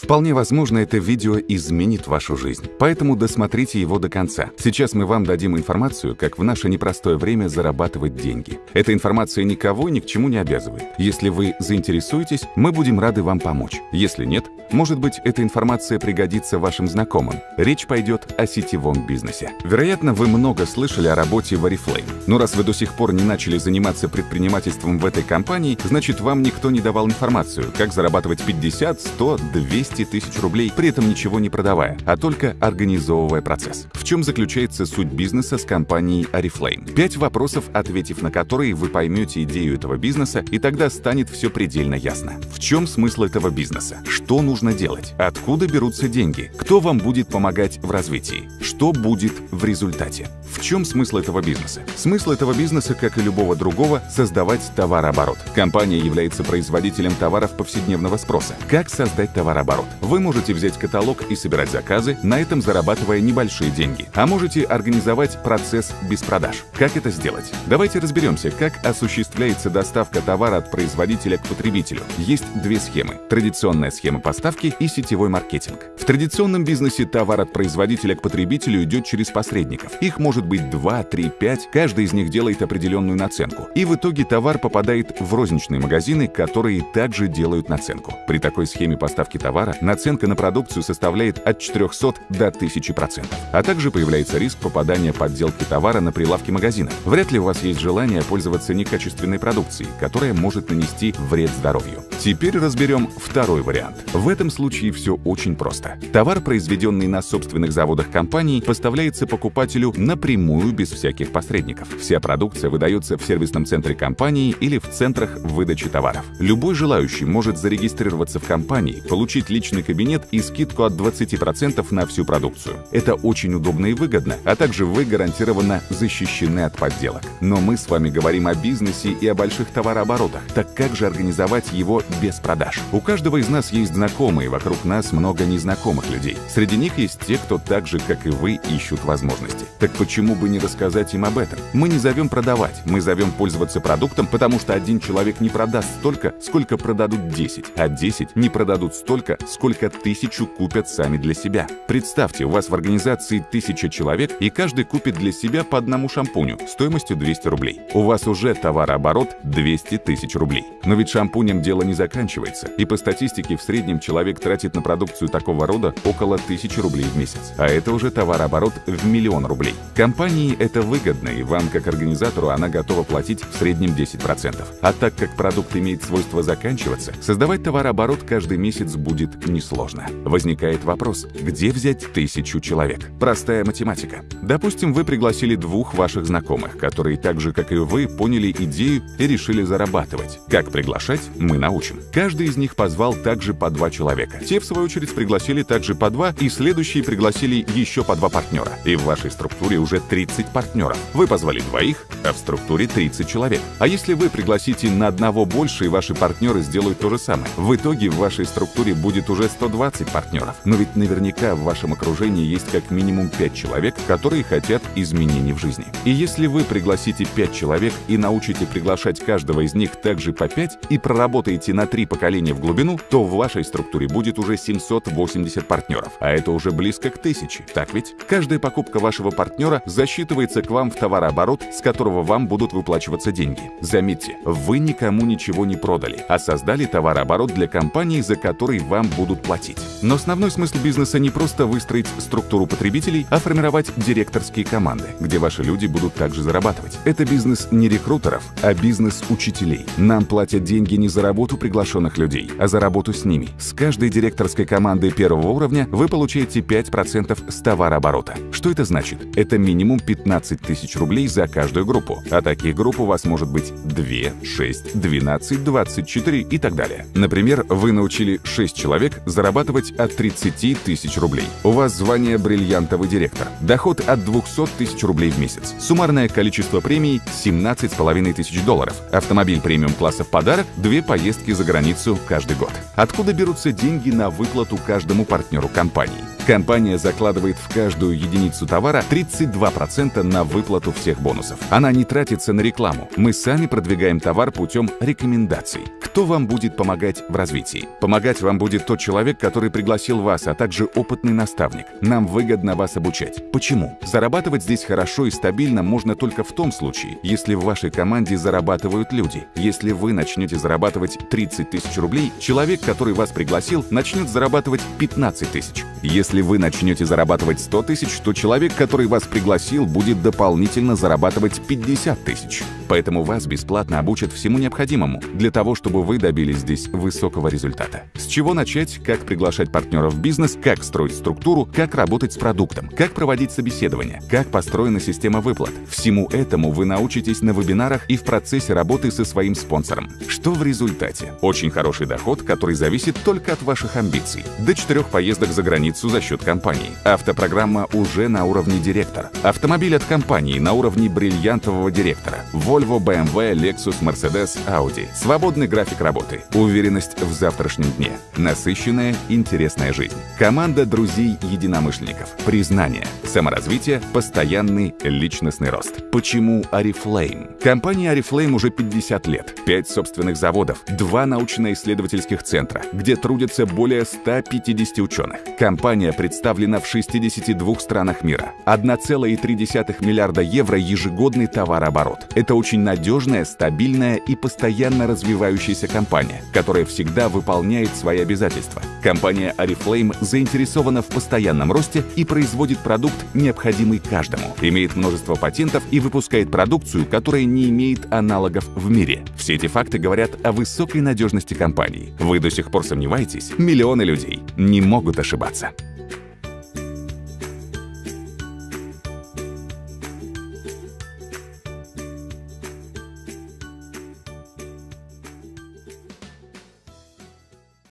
Вполне возможно, это видео изменит вашу жизнь, поэтому досмотрите его до конца. Сейчас мы вам дадим информацию, как в наше непростое время зарабатывать деньги. Эта информация никого ни к чему не обязывает. Если вы заинтересуетесь, мы будем рады вам помочь. Если нет, может быть, эта информация пригодится вашим знакомым. Речь пойдет о сетевом бизнесе. Вероятно, вы много слышали о работе в Oriflame. Но раз вы до сих пор не начали заниматься предпринимательством в этой компании, значит, вам никто не давал информацию, как зарабатывать 50, 100, 200 тысяч рублей, при этом ничего не продавая, а только организовывая процесс. В чем заключается суть бизнеса с компанией Oriflame? Пять вопросов, ответив на которые вы поймете идею этого бизнеса, и тогда станет все предельно ясно. В чем смысл этого бизнеса? Что нужно делать? Откуда берутся деньги? Кто вам будет помогать в развитии? Что будет в результате? В чем смысл этого бизнеса? Смысл этого бизнеса, как и любого другого, создавать товарооборот. Компания является производителем товаров повседневного спроса. Как создать товарооборот? Вы можете взять каталог и собирать заказы, на этом зарабатывая небольшие деньги. А можете организовать процесс без продаж. Как это сделать? Давайте разберемся, как осуществляется доставка товара от производителя к потребителю. Есть две схемы. Традиционная схема поставки и сетевой маркетинг. В традиционном бизнесе товар от производителя к потребителю идет через посредников. Их может быть 2, 3, 5, каждый из них делает определенную наценку. И в итоге товар попадает в розничные магазины, которые также делают наценку. При такой схеме поставки товара наценка на продукцию составляет от 400 до 1000%. А также появляется риск попадания подделки товара на прилавки магазина. Вряд ли у вас есть желание пользоваться некачественной продукцией, которая может нанести вред здоровью. Теперь разберем второй вариант. В этом случае все очень просто. Товар, произведенный на собственных заводах компании, поставляется покупателю напрямую без всяких посредников. Вся продукция выдается в сервисном центре компании или в центрах выдачи товаров. Любой желающий может зарегистрироваться в компании, получить личный кабинет и скидку от 20% на всю продукцию. Это очень удобно и выгодно, а также вы гарантированно защищены от подделок. Но мы с вами говорим о бизнесе и о больших товарооборотах. Так как же организовать его без продаж? У каждого из нас есть знакомые, вокруг нас много незнакомых людей. Среди них есть те, кто так же, как и вы, ищут возможности. Так почему бы не рассказать им об этом? Мы не зовем продавать, мы зовем пользоваться продуктом, потому что один человек не продаст столько, сколько продадут 10, а 10 не продадут столько, сколько тысячу купят сами для себя. Представьте, у вас в организации тысяча человек, и каждый купит для себя по одному шампуню стоимостью 200 рублей. У вас уже товарооборот 200 тысяч рублей. Но ведь шампунем дело не заканчивается, и по статистике в среднем человек тратит на продукцию такого рода около 1000 рублей в месяц. А это уже товарооборот в миллион рублей. Компании это выгодно, и вам, как организатору, она готова платить в среднем 10%. А так как продукт имеет свойство заканчиваться, создавать товарооборот каждый месяц будет несложно. Возникает вопрос, где взять тысячу человек? Простая математика. Допустим, вы пригласили двух ваших знакомых, которые так же, как и вы, поняли идею и решили зарабатывать. Как приглашать, мы научим. Каждый из них позвал также по два человека. Те, в свою очередь, пригласили также по два, и следующие пригласили еще по два партнера. И в вашей структуре уже 30 партнеров. Вы позвали двоих, а в структуре 30 человек. А если вы пригласите на одного больше, и ваши партнеры сделают то же самое? В итоге в вашей структуре будет уже 120 партнеров. Но ведь наверняка в вашем окружении есть как минимум 5 человек, которые хотят изменений в жизни. И если вы пригласите 5 человек и научите приглашать каждого из них также по 5 и проработаете на 3 поколения в глубину, то в вашей структуре будет уже 780 партнеров, а это уже близко к 1000. Так ведь? Каждая покупка вашего партнера засчитывается к вам в товарооборот, с которого вам будут выплачиваться деньги. Заметьте, вы никому ничего не продали, а создали товарооборот для компании, за который вам будут платить. Но основной смысл бизнеса не просто выстроить структуру потребителей, а формировать директорские команды, где ваши люди будут также зарабатывать. Это бизнес не рекрутеров, а бизнес учителей. Нам платят деньги не за работу приглашенных людей, а за работу с ними. С каждой директорской команды первого уровня вы получаете 5% с товарооборота. Что это значит? Это минимум 15 тысяч рублей за каждую группу. А таких групп у вас может быть 2, 6, 12, 24 и так далее. Например, вы научили 6 человек зарабатывать от 30 тысяч рублей. У вас звание бриллиантовый директор. Доход от 200 тысяч рублей в месяц. Суммарное количество премий 17,5 тысяч долларов. Автомобиль премиум класса в подарок, две поездки за границу каждый год. Откуда берутся деньги на выплату каждому партнеру компании. Компания закладывает в каждую единицу товара 32% на выплату всех бонусов. Она не тратится на рекламу. Мы сами продвигаем товар путем рекомендаций. Кто вам будет помогать в развитии? Помогать вам будет тот человек, который пригласил вас, а также опытный наставник. Нам выгодно вас обучать. Почему? Зарабатывать здесь хорошо и стабильно можно только в том случае, если в вашей команде зарабатывают люди. Если вы начнете зарабатывать 30 тысяч рублей, человек, который вас пригласил, начнет зарабатывать 15 тысяч. Если вы начнете зарабатывать 100 тысяч, то человек, который вас пригласил, будет дополнительно зарабатывать 50 тысяч. Поэтому вас бесплатно обучат всему необходимому для того, чтобы вы добились здесь высокого результата. С чего начать, как приглашать партнеров в бизнес, как строить структуру, как работать с продуктом, как проводить собеседование, как построена система выплат. Всему этому вы научитесь на вебинарах и в процессе работы со своим спонсором. Что в результате? Очень хороший доход, который зависит только от ваших амбиций. До четырех поездок за границу за счет компании. Автопрограмма уже на уровне директор. Автомобиль от компании на уровне бриллиантового директора. Volvo, BMW, Lexus, Mercedes, Audi. Свободный график работы. Уверенность в завтрашнем дне. Насыщенная, интересная жизнь. Команда друзей-единомышленников. Признание. Саморазвитие. Постоянный личностный рост. Почему Арифлейм? Компания Арифлейм уже 50 лет. 5 собственных заводов. 2 научно-исследовательских центра, где трудятся более 150 ученых. Компания представлена в 62 странах мира. 1,3 миллиарда евро ежегодный товарооборот. Это очень надежная, стабильная и постоянно развивающаяся компания, которая всегда выполняет свои обязательства. Компания Oriflame заинтересована в постоянном росте и производит продукт, необходимый каждому, имеет множество патентов и выпускает продукцию, которая не имеет аналогов в мире. Все эти факты говорят о высокой надежности компании. Вы до сих пор сомневаетесь? Миллионы людей не могут ошибаться.